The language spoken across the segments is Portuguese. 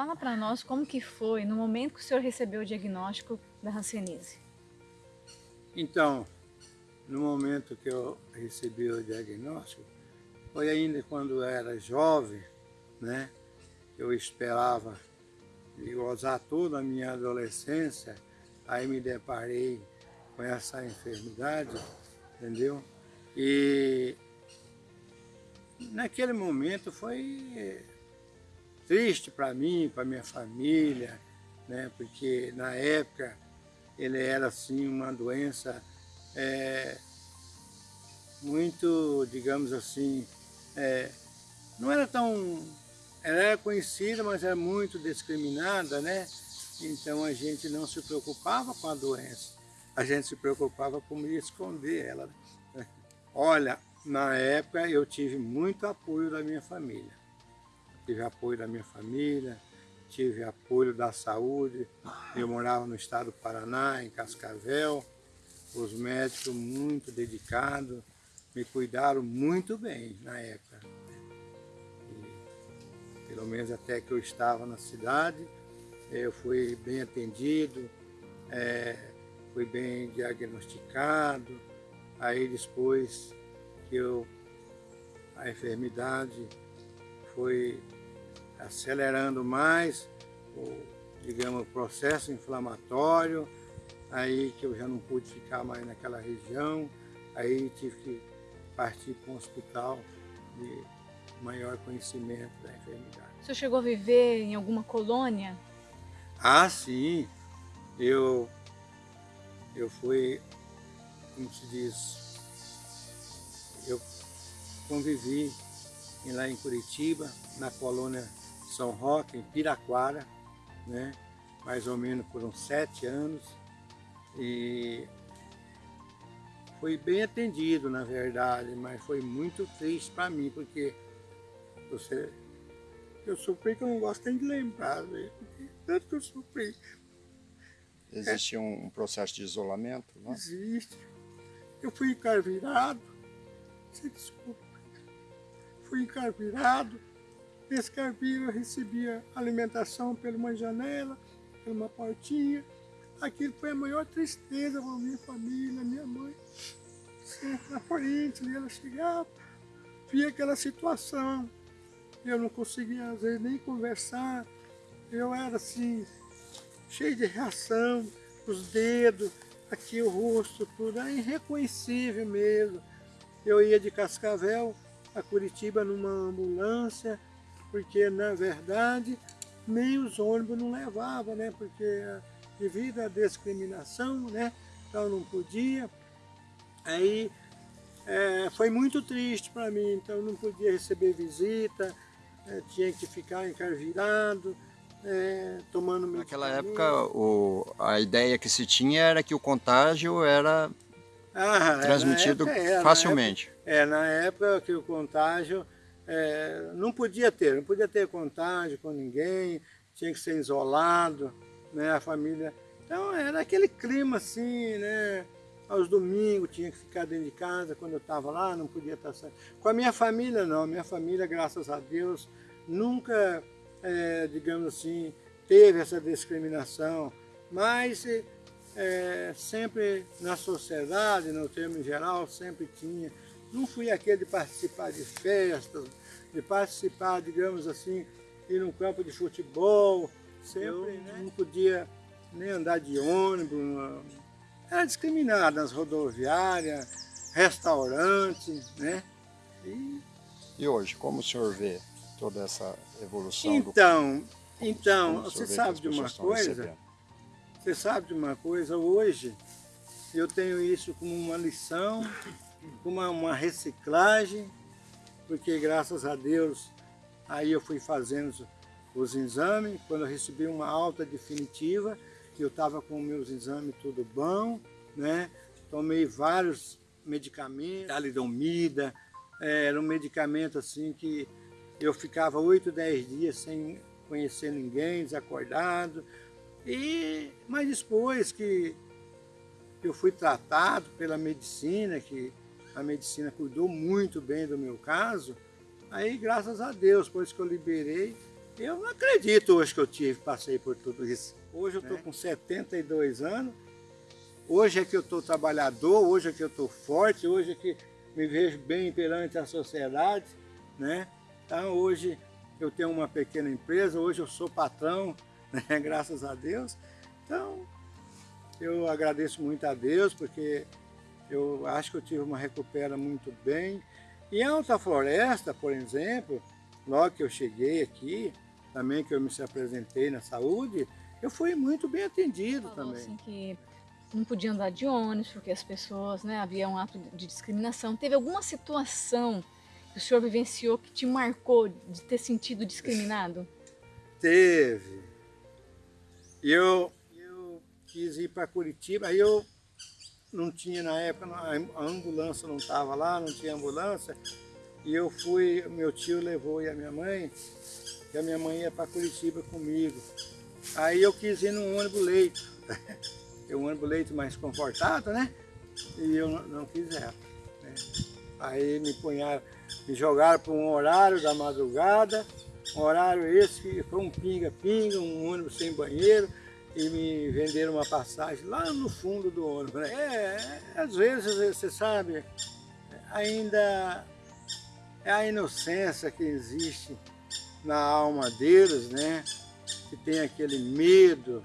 fala para nós como que foi no momento que o senhor recebeu o diagnóstico da hanseníase. Então, no momento que eu recebi o diagnóstico, foi ainda quando eu era jovem, né? Eu esperava gozar toda a minha adolescência, aí me deparei com essa enfermidade, entendeu? E naquele momento foi triste para mim, para minha família, né? Porque na época ele era assim uma doença é, muito, digamos assim, é, não era tão, ela era conhecida, mas era muito discriminada, né? Então a gente não se preocupava com a doença, a gente se preocupava como esconder ela. Né? Olha, na época eu tive muito apoio da minha família. Tive apoio da minha família, tive apoio da saúde. Eu morava no estado do Paraná, em Cascavel. Os médicos muito dedicados, me cuidaram muito bem na época. E, pelo menos até que eu estava na cidade, eu fui bem atendido, é, fui bem diagnosticado. Aí depois que eu, a enfermidade foi acelerando mais o, digamos, o processo inflamatório, aí que eu já não pude ficar mais naquela região, aí tive que partir para um hospital de maior conhecimento da enfermidade. O senhor chegou a viver em alguma colônia? Ah, sim. Eu, eu fui, como se diz, eu convivi lá em Curitiba, na colônia são Roque, em Piraquara, né? mais ou menos por uns sete anos. E foi bem atendido, na verdade, mas foi muito triste para mim, porque você, eu sofri que eu não gosto nem de lembrar, né? tanto que eu sofri. Existe é. um processo de isolamento? Não? Existe. Eu fui encarvirado, você desculpa, fui encarvirado, Nesse carpir eu recebia alimentação por uma janela, por uma portinha. Aquilo foi a maior tristeza para minha família, minha mãe. Sempre na frente, ela chegava, via aquela situação. Eu não conseguia, às vezes, nem conversar. Eu era assim, cheio de reação, os dedos, aqui o rosto, tudo, era irreconhecível mesmo. Eu ia de Cascavel a Curitiba numa ambulância, porque na verdade nem os ônibus não levavam, né? Porque devido à discriminação, né? Então não podia. Aí é, foi muito triste para mim, então não podia receber visita, é, tinha que ficar encarvirado, é, tomando Naquela época o, a ideia que se tinha era que o contágio era ah, transmitido época, é, facilmente. Na época, é, na época que o contágio é, não podia ter, não podia ter contágio com ninguém, tinha que ser isolado, né, a família. Então era aquele clima assim, né, aos domingos tinha que ficar dentro de casa, quando eu estava lá não podia estar saindo. Com a minha família não, minha família, graças a Deus, nunca, é, digamos assim, teve essa discriminação, mas é, sempre na sociedade, no termo geral, sempre tinha. Não fui aquele de participar de festas, de participar, digamos assim, ir num campo de futebol, sempre Eu, né? não podia nem andar de ônibus, era discriminado nas rodoviárias, restaurantes, né? E, e hoje, como o senhor vê toda essa evolução? Então, do... então você sabe de uma coisa? Você sabe de uma coisa? Hoje eu tenho isso como uma lição, uma, uma reciclagem, porque graças a Deus aí eu fui fazendo os exames, quando eu recebi uma alta definitiva, eu estava com meus exames tudo bom, né? Tomei vários medicamentos, talidomida, é, era um medicamento assim que eu ficava 8, 10 dias sem conhecer ninguém, desacordado. E, mas depois que eu fui tratado pela medicina, que a medicina cuidou muito bem do meu caso, aí graças a Deus, depois que eu liberei, Eu não acredito hoje que eu tive, passei por tudo isso. Hoje eu estou é. com 72 anos, hoje é que eu estou trabalhador, hoje é que eu estou forte, hoje é que me vejo bem perante a sociedade, né? Então hoje eu tenho uma pequena empresa, hoje eu sou patrão, né? graças a Deus. Então eu agradeço muito a Deus, porque eu acho que eu tive uma recupera muito bem. E em Alta Floresta, por exemplo, logo que eu cheguei aqui, também que eu me apresentei na saúde, eu fui muito bem atendido Falou também. Assim que não podia andar de ônibus porque as pessoas, né, havia um ato de discriminação. Teve alguma situação que o senhor vivenciou que te marcou de ter sentido discriminado? Teve. Eu, eu quis ir para Curitiba, aí eu não tinha na época, a ambulância não estava lá, não tinha ambulância, e eu fui, meu tio levou e a minha mãe, e a minha mãe ia para Curitiba comigo. Aí eu quis ir num ônibus leito, um ônibus leito mais confortável, né? E eu não, não quis ela. Né? Aí me punharam, me jogaram para um horário da madrugada, um horário esse que foi um pinga-pinga, um ônibus sem banheiro, e me venderam uma passagem lá no fundo do ônibus. Né? É, é às vezes, você sabe, ainda é a inocência que existe na alma deles, né? Que tem aquele medo.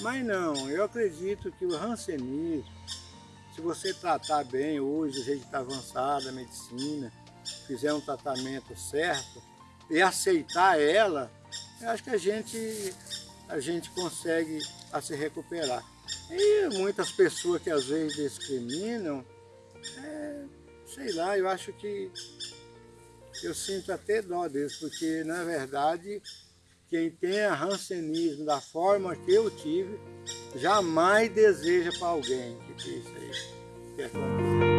Mas não, eu acredito que o rancenismo, se você tratar bem hoje, jeito que está avançada a medicina, fizer um tratamento certo e aceitar ela, eu acho que a gente, a gente consegue a se recuperar. E muitas pessoas que às vezes discriminam, é, sei lá, eu acho que eu sinto até dó deles, porque na verdade quem tem rancenismo da forma que eu tive, jamais deseja para alguém que isso aí que aconteceu.